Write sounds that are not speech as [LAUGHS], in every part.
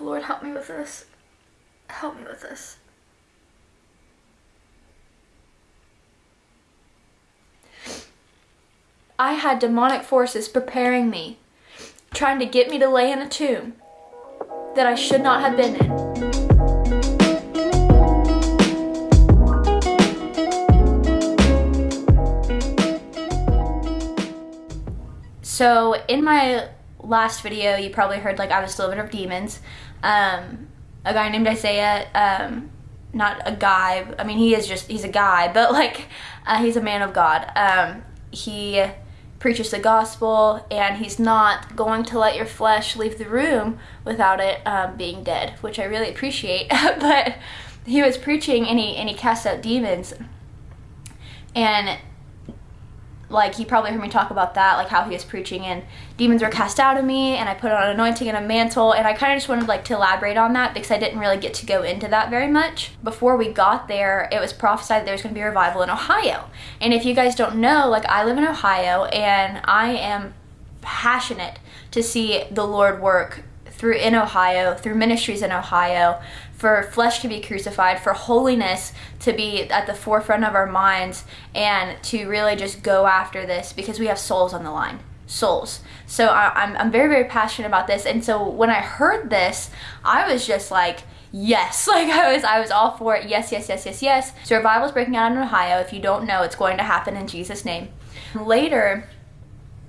Lord, help me with this. Help me with this. I had demonic forces preparing me, trying to get me to lay in a tomb that I should not have been in. So in my last video, you probably heard like I was delivered of demons. Um, a guy named Isaiah, um, not a guy. I mean, he is just he's a guy, [LAUGHS] but like uh, he's a man of God. Um, he preaches the gospel, and he's not going to let your flesh leave the room without it um, being dead, which I really appreciate. [LAUGHS] but he was preaching, and he and he cast out demons, and like he probably heard me talk about that like how he was preaching and demons were cast out of me and i put on an anointing and a mantle. And i kind of just wanted like to elaborate on that because i didn't really get to go into that very much. Before we got there it was prophesied there was going to be a revival in ohio. And if you guys don't know like i live in ohio and i am passionate to see the lord work through in ohio through ministries in ohio for flesh to be crucified, for holiness to be at the forefront of our minds, and to really just go after this because we have souls on the line. Souls. So I, am I'm, I'm very, very passionate about this. And so when I heard this, I was just like, yes [LAUGHS] like i was i was all for it yes yes yes yes yes so revival is breaking out in ohio if you don't know it's going to happen in jesus name later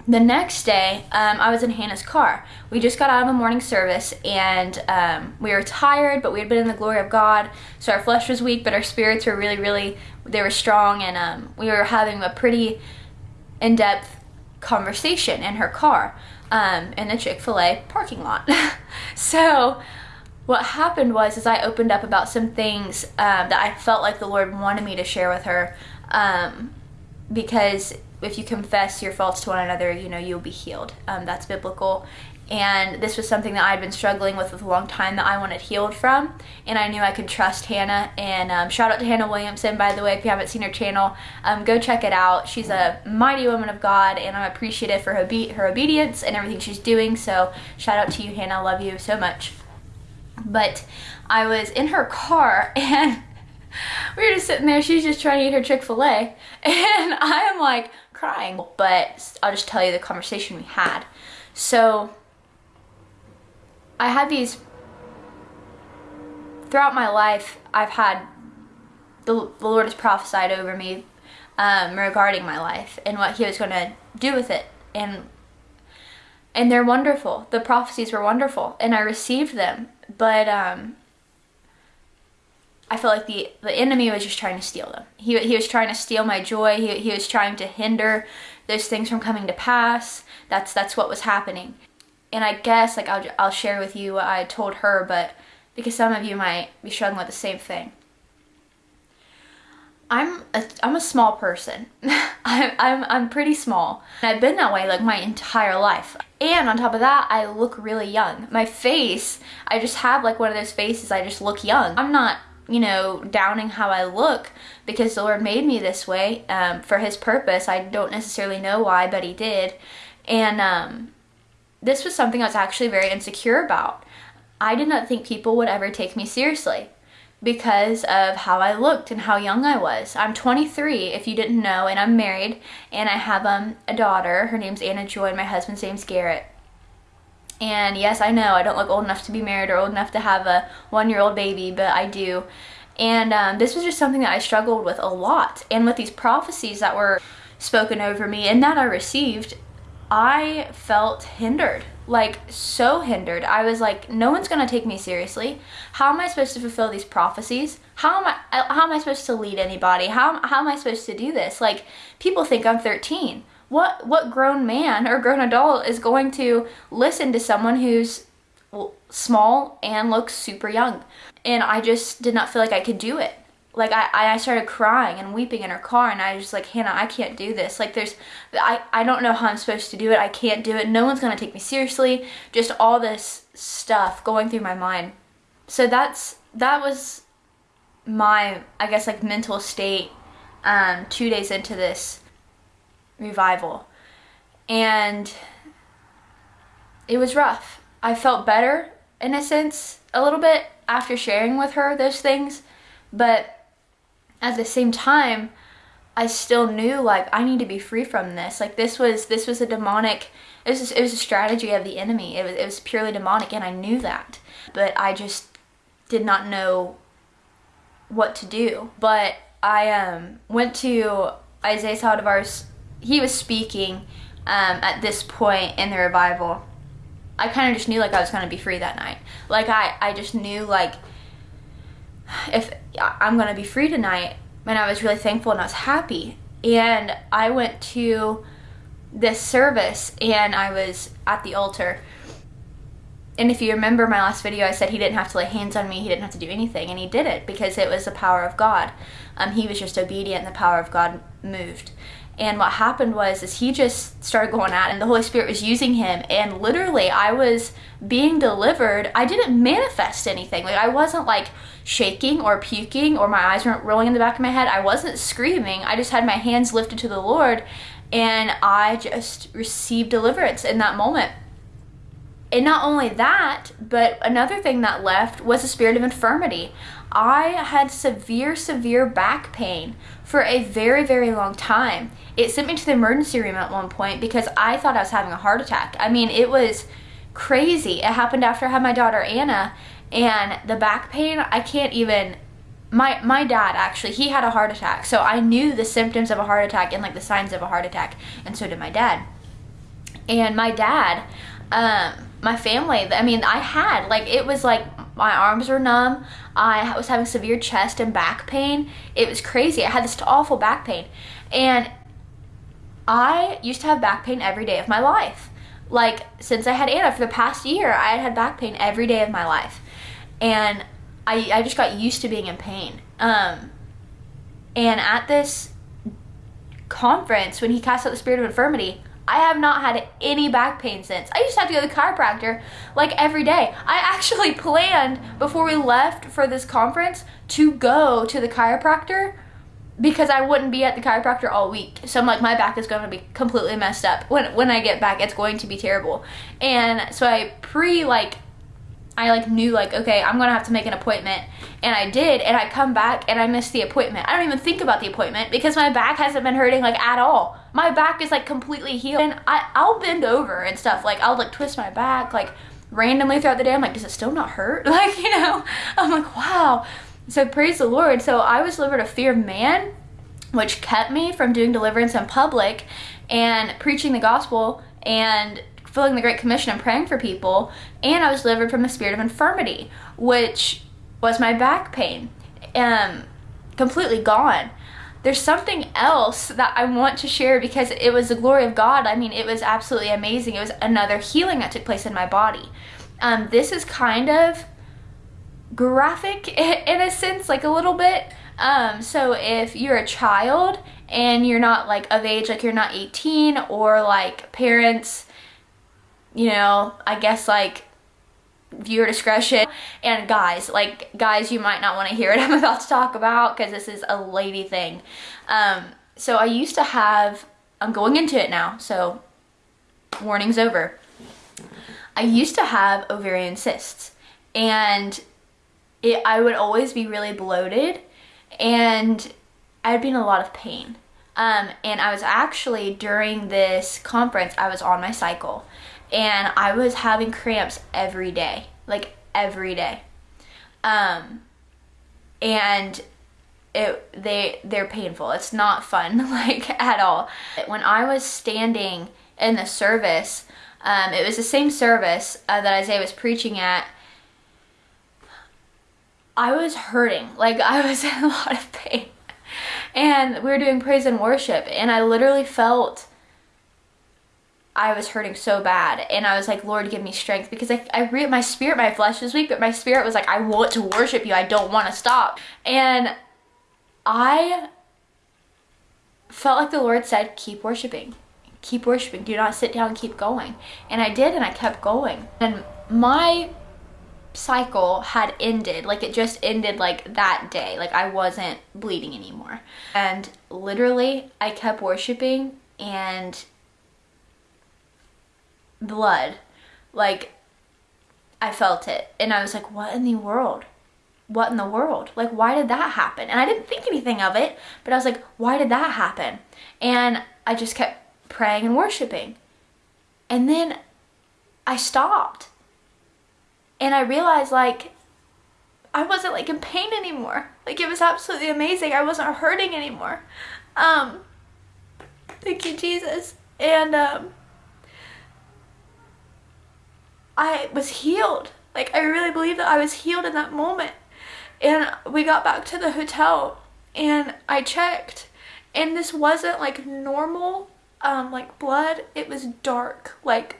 the next day, um, I was in Hannah's car. We just got out of a morning service and um, we were tired, but we had been in the glory of God. So our flesh was weak, but our spirits were really, really, they were strong. And um, we were having a pretty in depth conversation in her car um, in the Chick fil A parking lot. [LAUGHS] so what happened was is I opened up about some things um, that I felt like the Lord wanted me to share with her um, because if you confess your faults to one another, you know, you'll be healed. Um, that's biblical. And this was something that I'd been struggling with for a long time that I wanted healed from. And I knew I could trust Hannah. And um, shout out to Hannah Williamson, by the way, if you haven't seen her channel, um, go check it out. She's a mighty woman of God, and I'm appreciative for her, obe- her obedience and everything she's doing. So shout out to you, Hannah. I love you so much. But I was in her car, [LAUGHS] and we were just sitting there. She's just trying to eat her Chick fil A. [LAUGHS] And I am like, crying. But I'll just tell you the conversation we had. So I had these throughout my life. I've had the, the Lord has prophesied over me um, regarding my life and what He was going to do with it, and and they're wonderful. The prophecies were wonderful, and I received them. But um, I felt like the the enemy was just trying to steal them. He he was trying to steal my joy. He he was trying to hinder those things from coming to pass. That's that's what was happening. And I guess like I'll I'll share with you what I told her, but because some of you might be struggling with the same thing. I'm a, I'm a small person. [LAUGHS] I'm, I'm, I'm pretty small. I've been that way like my entire life. And on top of that, I look really young. My face, I just have like one of those faces, I just look young. I'm not you know, downing how I look because the Lord made me this way um, for His purpose. I don't necessarily know why, but He did. And um, this was something I was actually very insecure about. I did not think people would ever take me seriously because of how I looked and how young I was. I'm 23, if you didn't know, and I'm married, and I have um, a daughter. Her name's Anna Joy, and my husband's name's Garrett. And yes, I know I don't look old enough to be married or old enough to have a one year old baby, but I do. And um, this was just something that I struggled with a lot. And with these prophecies that were spoken over me and that I received, I felt hindered. Like, so hindered. I was like, no one's gonna take me seriously. How am I supposed to fulfill these prophecies? How am I, how am I supposed to lead anybody? How, how am I supposed to do this? Like, people think I'm 13 what what grown man or grown adult is going to listen to someone who's small and looks super young? And i just did not feel like i could do it. Like I, I started crying and weeping in her car and i was just like hannah i can't do this. Like there's i, I don't know how i'm supposed to do it. I can't do it. No one's going to take me seriously. Just all this stuff going through my mind. So that's that was my i guess like mental state um, two days into this revival. And it was rough. I felt better in a sense a little bit after sharing with her those things, but at the same time, I still knew like I need to be free from this. Like this was this was a demonic. It was it was a strategy of the enemy. It was it was purely demonic, and I knew that, but I just did not know what to do. But I um went to Isaiah Saldivar's. He was speaking um, at this point in the revival. I kind of just knew like I was gonna be free that night. Like I I just knew like if I'm gonna be free tonight, and I was really thankful and I was happy. And I went to this service and I was at the altar. And if you remember my last video, I said he didn't have to lay hands on me, he didn't have to do anything, and he did it because it was the power of God. Um, he was just obedient, and the power of God moved. And what happened was is he just started going out and the Holy Spirit was using him and literally I was being delivered. I didn't manifest anything. Like I wasn't like shaking or puking or my eyes weren't rolling in the back of my head. I wasn't screaming. I just had my hands lifted to the Lord and I just received deliverance in that moment. And not only that, but another thing that left was a spirit of infirmity. I had severe, severe back pain for a very, very long time. It sent me to the emergency room at one point because I thought I was having a heart attack. I mean, it was crazy. It happened after I had my daughter Anna, and the back pain, I can't even. My, my dad actually he had a heart attack so i knew the symptoms of a heart attack and like the signs of a heart attack and so did my dad and my dad um, my family i mean i had like it was like my arms were numb. I was having severe chest and back pain. It was crazy. I had this awful back pain. And I used to have back pain every day of my life. Like, since I had Anna for the past year, I had had back pain every day of my life. And I, I just got used to being in pain. Um, and at this conference, when he cast out the spirit of infirmity, I have not had any back pain since. I used to have to go to the chiropractor like every day. I actually [LAUGHS] planned before we left for this conference to go to the chiropractor because I wouldn't be at the chiropractor all week. So I'm like, my back is going to be completely messed up. When when I get back, it's going to be terrible. And so I pre like I like knew like okay I'm gonna have to make an appointment. And I did and I come back and I missed the appointment. I don't even think about the appointment because my back hasn't been hurting like at all. My back is like completely healed. And I, I'll bend over and stuff. Like I'll like twist my back like randomly throughout the day. I'm like does it still not hurt? [LAUGHS] Like you know? I'm like wow. So praise the Lord. So I was delivered of fear of man which kept me from doing deliverance in public and preaching the gospel. And fulfilling the Great Commission and praying for people, and I was delivered from a spirit of infirmity, which was my back pain, um, completely gone. There's something else that I want to share because it was the glory of God. I mean, it was absolutely amazing. It was another healing that took place in my body. Um, this is kind of graphic [LAUGHS] in a sense, like a little bit. Um, so if you're a child and you're not like of age, like you're not 18, or like parents you know, I guess like viewer discretion. And guys, like guys, you might not want to hear what I'm [LAUGHS] about to talk about because this is a lady thing. Um, so I used to have, I'm going into it now, so warning's over. I used to have ovarian cysts and it, I would always be really bloated and I'd be in a lot of pain. Um, and I was actually during this conference, I was on my cycle and I was having cramps every day, like every day. Um, and it they they're painful. It's not fun [LAUGHS] like at all. When I was standing in the service, um, it was the same service uh, that Isaiah was preaching at. I was hurting, like [LAUGHS] I was in a lot of pain, and we were doing praise and worship, and I literally felt I was hurting so bad and I was like, Lord, give me strength because I, I re- my spirit, my flesh was weak, but my spirit was like, I want to worship you. I don't want to stop. And I felt like the Lord said, keep worshiping, keep worshiping. Do not sit down, keep going. And I did, and I kept going. And my cycle had ended like it just ended like that day like i wasn't bleeding anymore and literally i kept worshiping and blood. Like I felt it. And I was like, what in the world? What in the world? Like, why did that happen? And I didn't think anything of it, but I was like, why did that happen? And I just kept praying and worshiping. And then I stopped. And I realized, like, I wasn't like in pain anymore. Like it was absolutely amazing. I wasn't hurting anymore. Um thank you Jesus. And um I was healed. Like I really believe that I was healed in that moment. And we got back to the hotel and I checked and this wasn't like normal um like blood. It was dark. Like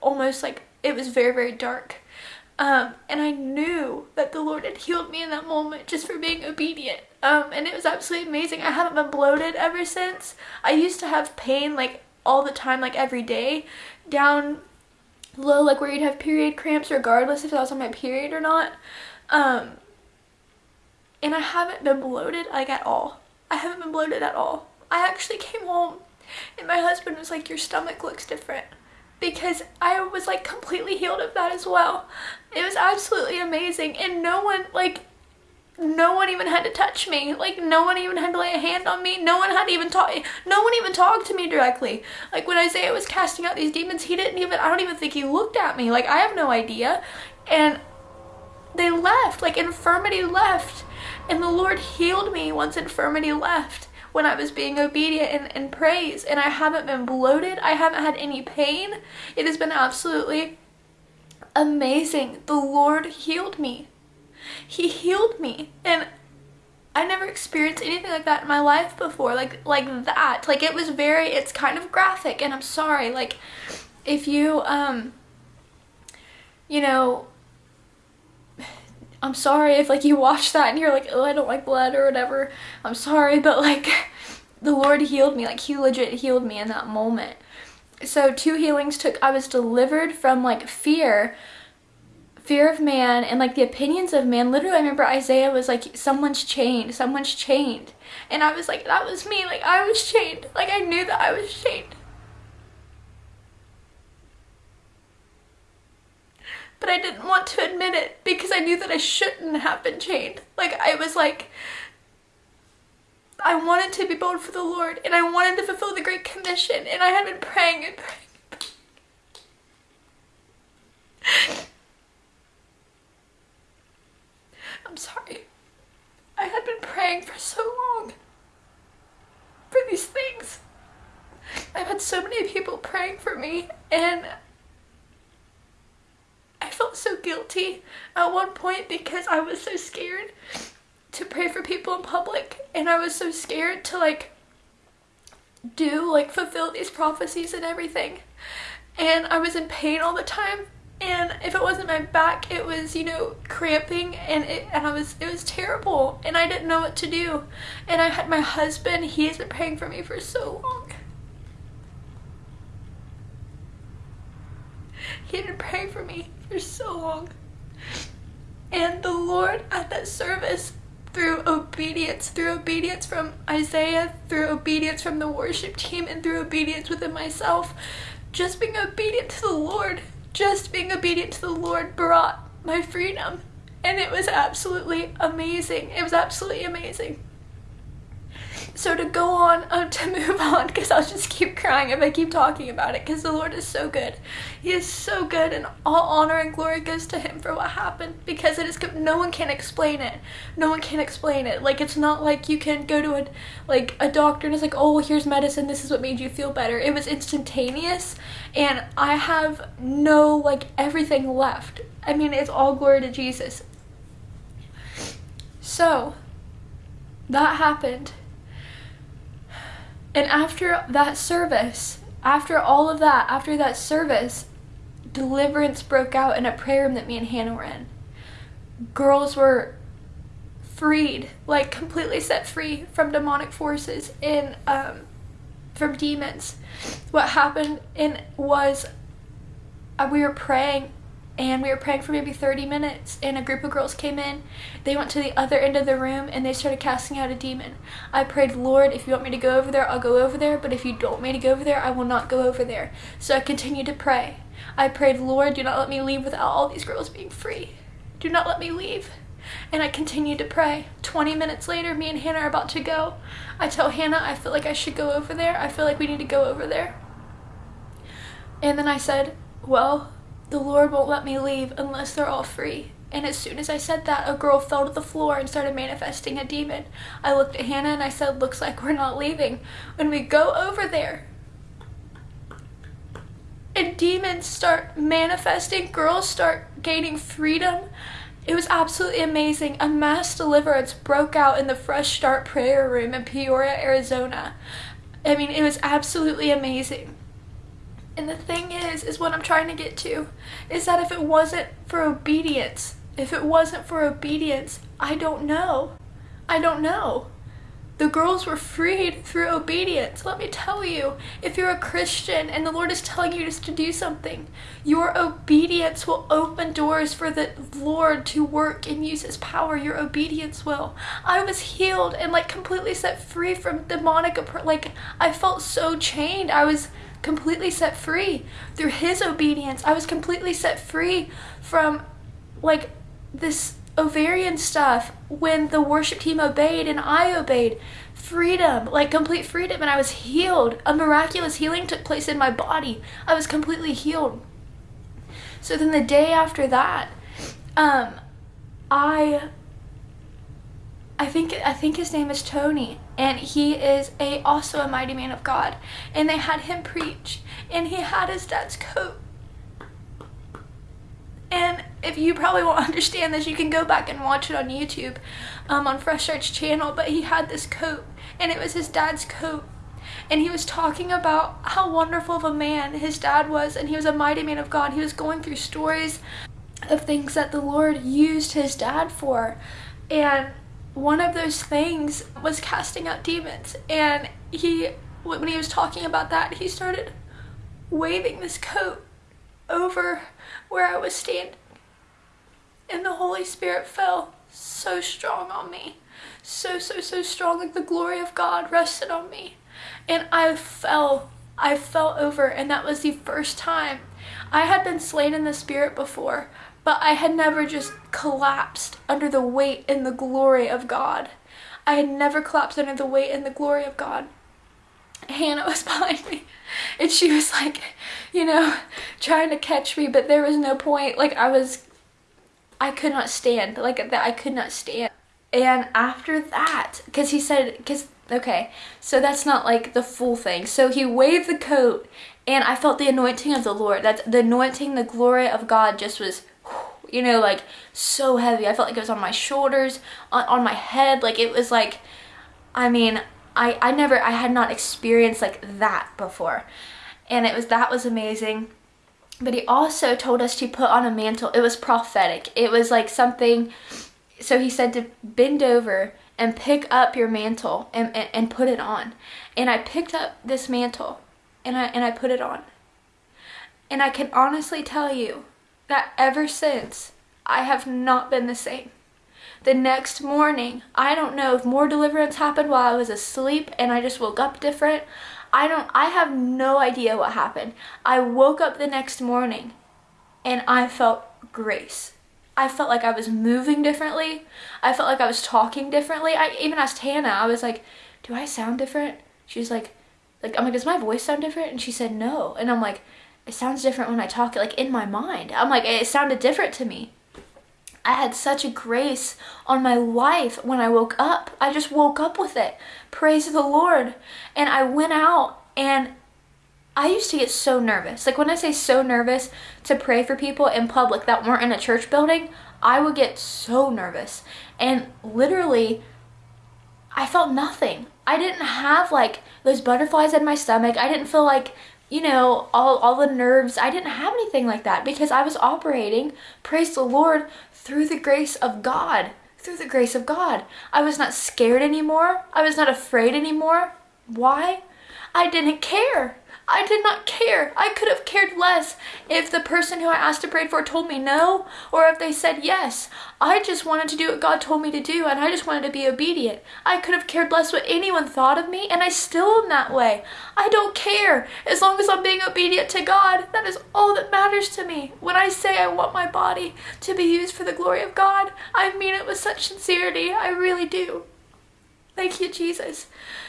almost like it was very very dark. Um, and I knew that the Lord had healed me in that moment just for being obedient. Um, and it was absolutely amazing. I haven't been bloated ever since. I used to have pain like all the time, like every day, down low, like where you'd have period cramps regardless if I was on my period or not. Um, and I haven't been bloated like at all. I haven't been bloated at all. I actually came home and my husband was like, your stomach looks different because I was like completely healed of that as well. It was absolutely amazing and no one like no one even had to touch me. Like no one even had to lay a hand on me. No one had even talk no one even talked to me directly. Like when Isaiah was casting out these demons, he didn't even I don't even think he looked at me. Like I have no idea. And they left. Like infirmity left. And the Lord healed me once infirmity left when I was being obedient and, and praise. And I haven't been bloated. I haven't had any pain. It has been absolutely amazing. The Lord healed me. He healed me. And I never experienced anything like that in my life before. Like like that. Like it was very it's kind of graphic and I'm sorry. Like if you um you know I'm sorry if like you watch that and you're like, oh, I don't like blood or whatever. I'm sorry, but like [LAUGHS] the Lord healed me. Like he legit healed me in that moment. So two healings took, I was delivered from like fear, fear of man and like the opinions of man. Literally, I remember Isaiah was like, someone's chained, someone's chained. And I was like, that was me. Like I was chained. Like I knew that I was chained. but I didn't want to admit it because I knew that I shouldn't have been chained. Like, I was like, I wanted to be bold for the Lord and I wanted to fulfill the Great Commission and I had been praying and praying. I'm sorry. I had been praying for so long for these things. I've had so praying for me and I felt so guilty at one point because I was so scared to pray for people in public and I was so scared to like do like fulfill these prophecies and everything. And I was in pain all the time and if it wasn't my back it was you know cramping and it and I was it was terrible and I didn't know what to do. And I had my husband he has been praying for me for so long he had been praying for me for so long. And the Lord at that service, through obedience, through obedience from Isaiah, through obedience from the worship team, and through obedience within myself, just being obedient to the Lord, just being obedient to the Lord brought my freedom. And it was absolutely amazing. It was absolutely amazing. So to go on, um, to [LAUGHS] move on, because I'll just keep crying if I keep talking about it, because the Lord is so good. He is so good, and all honor and glory goes to Him for what happened, because it is, no one can explain it. No one can explain it. Like, it's not like you can go to a, like, a doctor and it's like, oh, here's medicine, this is what made you feel better. It was instantaneous, and I have no, like, everything left. I mean, it's all glory to Jesus. So, that happened and after that service, after all of that, after that service, deliverance broke out in a prayer room that me and Hannah were in. Girls were freed, like completely set free from demonic forces and um, from demons. What happened in was uh, we were praying and we were praying for maybe 30 minutes and a group of girls came in they went to the other end of the room and they started casting out a demon i prayed lord if you want me to go over there i'll go over there but if you don't want me to go over there i will not go over there so i continued to pray I prayed, Lord, do not let me leave without all these girls being free. Do not let me leave. And I continued to pray. 20 minutes later, me and Hannah are about to go. I tell Hannah, I feel like I should go over there. I feel like we need to go over there. And then I said, Well, the Lord won't let me leave unless they're all free. And as soon as I said that, a girl fell to the floor and started manifesting a demon. I looked at Hannah and I said, Looks like we're not leaving. When we go over there, and demons start manifesting, girls start gaining freedom. It was absolutely amazing. A mass deliverance broke out in the Fresh Start prayer room in Peoria, Arizona. I mean, it was absolutely amazing. And the thing is, is what I'm trying to get to, is that if it wasn't for obedience, if it wasn't for obedience, I don't know. I don't know. The girls were freed through obedience. Let me tell you, if you're a Christian and the Lord is telling you just to do something, your obedience will open doors for the Lord to work and use his power. Your obedience will. I was healed and like completely set free from demonic like I felt so chained. I was completely set free through his obedience. I was completely set free from like this ovarian stuff when the worship team obeyed and I obeyed. Freedom, like complete freedom, and I was healed. A miraculous healing took place in my body. I was completely healed. So then the day after that, um, I I think I think his name is Tony, and he is a also a mighty man of God. And they had him preach, and he had his dad's coat and if you probably won't [LAUGHS] understand this, you can go back and watch it on YouTube um, on Fresh Start's channel. But he had this coat, and it was his dad's coat. And he was talking about how wonderful of a man his dad was, and he was a mighty man of God. He was going through stories of things that the Lord used his dad for. And one of those things was casting out demons. And he, when he was talking about that, he started waving this coat over where I was standing. And the Holy Spirit fell so strong on me. So, so, so strong. Like the glory of God rested on me. And I fell. I fell over. And that was the first time. I had been slain in the Spirit before, but I had never just collapsed under the weight and the glory of God. I had never collapsed under the weight and the glory of God. Hannah [LAUGHS] was behind me and she was like, you know, trying to catch me, but there was no point. Like I was, I could not stand. Like that, I could not stand. And after that, because he said, because okay, so that's not like the full thing. So he waved the coat, and I felt the anointing of the Lord. That's the anointing, the glory of God just was you know, like so heavy. I felt like it was on my shoulders, on, on my head. Like it was like, I mean, I, I never, I had not experienced like that before. And it was, that was amazing. But he also told us to put on a mantle. It was prophetic. It was like something, so he said to bend over and pick up your mantle and, and, and put it on. And I picked up this mantle and I, and I put it on. And I can honestly tell you that ever since, I have not been the same. The next morning, I don't know if more deliverance happened while I was asleep and I just woke up different. I don't, I have no idea what happened. I woke up the next morning and I felt grace. I felt like I was moving differently. I felt like I was talking differently. I even asked Hannah, I was like, do I sound different? She's like, like, I'm like, does my voice sound different? And she said, no. And I'm like, it sounds different when I talk, it like in my mind. I'm like, it sounded different to me. I had such a grace on my life when I woke up. I just woke up with it. Praise the Lord. And I went out and I used to get so nervous. Like when I say so nervous to pray for people in public that weren't in a church building, I would get so nervous. And literally, I felt nothing. I didn't have like those butterflies in my stomach. I didn't feel like, you know, all, all the nerves. I didn't have anything like that because I was operating, praise the Lord, through the grace of God. Through the grace of God. I was not scared anymore. I was not afraid anymore. Why? I didn't care. I did not care. I could have cared less if the person who I asked to pray for told me no or if they said yes. I just wanted to do what God told me to do and I just wanted to be obedient. I could have cared less what anyone thought of me and I still am that way. I don't care. As long as I'm being obedient to God, that is all that matters to me. When I say I want my body to be used for the glory of God, I mean it with such sincerity. I really do. Thank you, Jesus.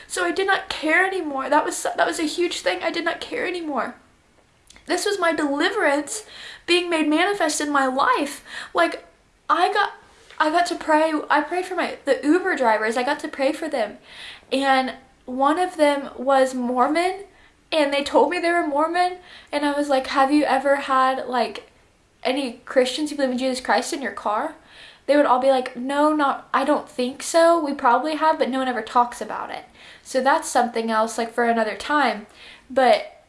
So I did not care anymore. That was that was a huge thing. I did not care anymore. This was my deliverance being made manifest in my life. Like I got I got to pray. I prayed for my the Uber drivers. I got to pray for them. And one of them was Mormon and they told me they were Mormon and I was like, "Have you ever had like any Christians who believe in Jesus Christ in your car?" they would all be like, no, not, I don't think so. We probably have, but no one ever talks about it. So that's something else, like for another time. But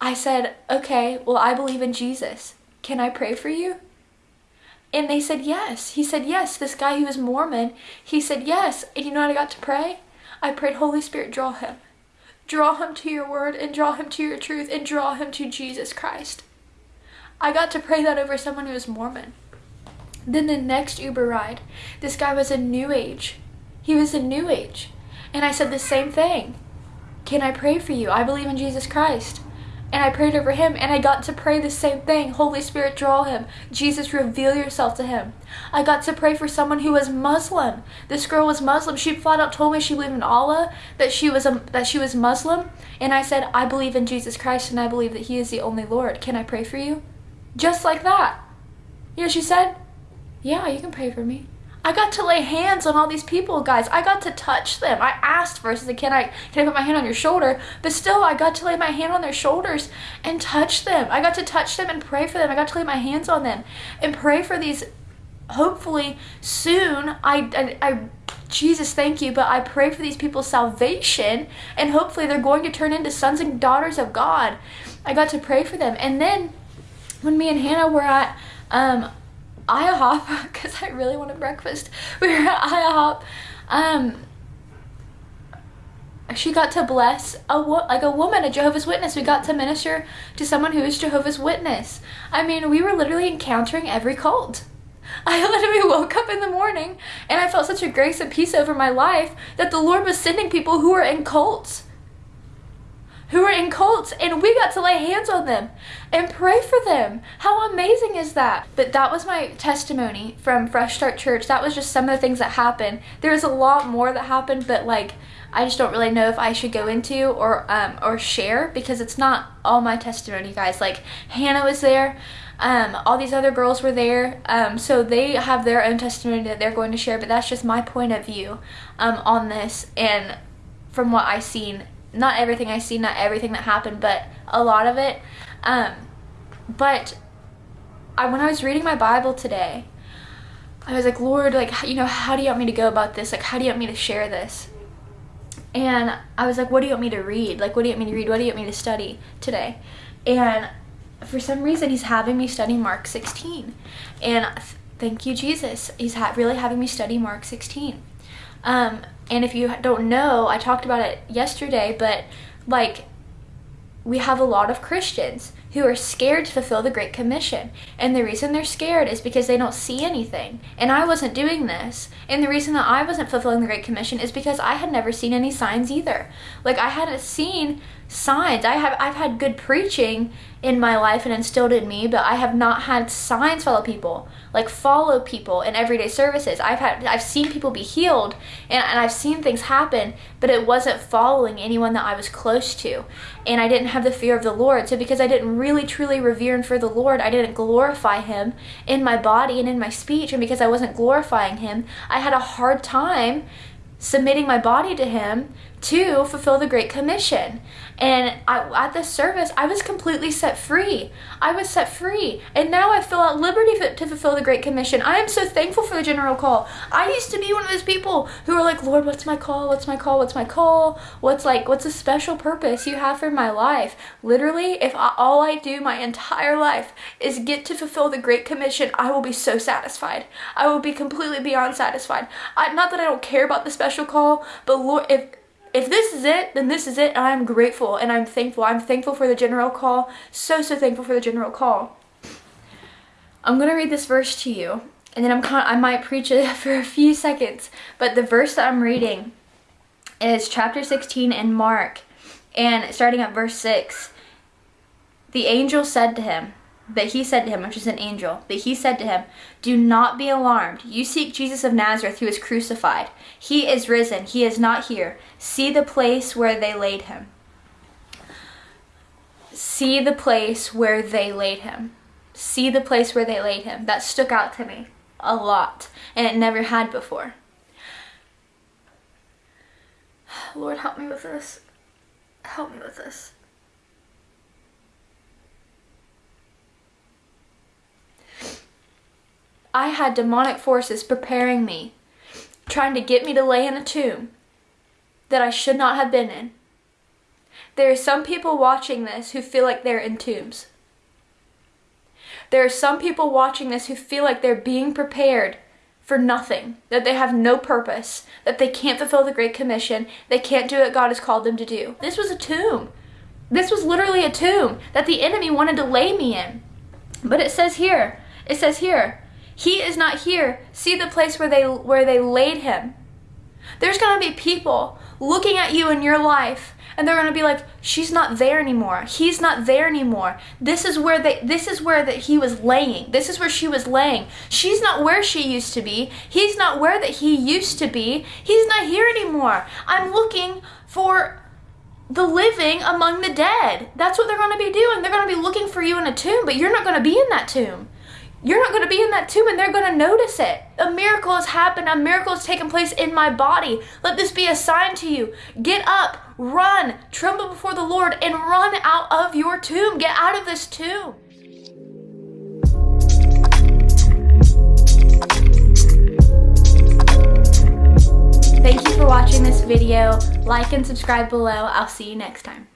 I said, okay, well, I believe in Jesus. Can I pray for you? And they said yes. He said yes. This guy who was Mormon, he said yes. And you know what I got to pray? I prayed, Holy Spirit, draw him. Draw him to your word and draw him to your truth and draw him to Jesus Christ. I got to pray that over someone who was Mormon. Then the next Uber ride, this guy was a new age. He was a new age. And I said the same thing. Can I pray for you? I believe in Jesus Christ. And I prayed over him and I got to pray the same thing. Holy Spirit, draw him. Jesus, reveal yourself to him. I got to pray for someone who was Muslim. This girl was Muslim. She flat out told me she believed in Allah, that she was a, that she was Muslim, and I said, "I believe in Jesus Christ and I believe that he is the only Lord. Can I pray for you?" Just like that. You know, she said, yeah, you can pray for me. I got to lay hands on all these people, guys. I got to touch them. I asked said, can I, can I put my hand on your shoulder? But still, I got to lay my hand on their shoulders and touch them. I got to touch them and pray for them. I got to lay my hands on them and pray for these, hopefully soon, I, I, I Jesus, thank you, but I pray for these people's salvation and hopefully they're going to turn into sons and daughters of God. I got to pray for them. And then when me and Hannah were at, um, IHOP [LAUGHS] because I really wanted breakfast. [LAUGHS] We were at IHOP. Um, she got to bless a like a woman, a Jehovah's Witness. We got to minister to someone who is Jehovah's Witness. I mean, we were literally encountering every cult. [LAUGHS] I literally woke up in the morning and I felt such a grace and peace over my life that the Lord was sending people who were in cults who were in cults and we got to lay hands on them and pray for them. How amazing is that? But that was my testimony from Fresh Start Church. That was just some of the things that happened. There was a lot more that happened, but like I just don't really know if I should go into or um, or share because it's not all my testimony, guys. Like Hannah was there. Um, all these other girls were there, um, so they have their own testimony that they're going to share, but that's just my point of view um, on this and from what I've seen not everything I see, not everything that happened, but a lot of it. Um, but I, when I was reading my Bible today, I was like, Lord, like, you know, how do you want me to go about this? Like, how do you want me to share this? And I was like, what do you want me to read? Like, what do you want me to read? What do you want me to study today? And for some reason, he's having me study Mark 16. And thank you, Jesus. He's ha really having me study Mark 16. Um, and if you don't know, I talked about it yesterday, but like we have a lot of Christians who are scared to fulfill the Great Commission. And the reason they're scared is because they don't see anything. And I wasn't doing this. And the reason that I wasn't fulfilling the Great Commission is because I had never seen any signs either. Like I hadn't seen signs. I have I've had good preaching in my life and instilled in me, but I have not had signs follow people, like follow people in everyday services. I've had I've seen people be healed and, and I've seen things happen, but it wasn't following anyone that I was close to. And I didn't have the fear of the Lord. So because I didn't really truly revere and fear the Lord, I didn't glorify him in my body and in my speech. And because I wasn't glorifying him, I had a hard time submitting my body to him to fulfill the Great Commission. And I, at this service, I was completely set free. I was set free. And now I feel at liberty to fulfill the Great Commission. I am so thankful for the general call. I used to be one of those people who are like, Lord, what's my call? What's my call? What's my call? What's like, what's a special purpose you have for my life? Literally, if I, all I do my entire life is get to fulfill the Great Commission, I will be so satisfied. I will be completely beyond satisfied. I, not that I don't care about the special call, but Lord, if if this is it, then this is it. And I'm grateful and I'm thankful. I'm thankful for the general call. So, so thankful for the general call. I'm going to read this verse to you. And then I'm I might preach it [LAUGHS] for a few seconds. But the verse that I'm reading is chapter 16 in Mark. And starting at verse 6. The angel said to him, but he said to him, which is an angel, but he said to him, Do not be alarmed. You seek Jesus of Nazareth who is crucified. He is risen. He is not here. See the place where they laid him. See the place where they laid him. See the place where they laid him. That stuck out to me a lot, and it never had before. [SIGHS] Lord, help me with this. Help me with this. I had demonic forces preparing me, trying to get me to lay in a tomb that I should not have been in. There are some people watching this who feel like they're in tombs. There are some people watching this who feel like they're being prepared for nothing, that they have no purpose, that they can't fulfill the Great Commission, they can't do what God has called them to do. This was a tomb. This was literally a tomb that the enemy wanted to lay me in. But it says here, it says here, he is not here. See the place where they where they laid him. There's going to be people looking at you in your life and they're going to be like she's not there anymore. He's not there anymore. This is where they this is where that he was laying. This is where she was laying. She's not where she used to be. He's not where that he used to be. He's not here anymore. I'm looking for the living among the dead. That's what they're going to be doing. They're going to be looking for you in a tomb, but you're not going to be in that tomb you're not going to be in that tomb and they're going to notice it. A miracle has happened. A miracle has taken place in my body. Let this be a sign to you. Get up, run, tremble before the Lord, and run out of your tomb. Get out of this tomb. Thank you for watching this video. Like and subscribe below. I'll see you next time.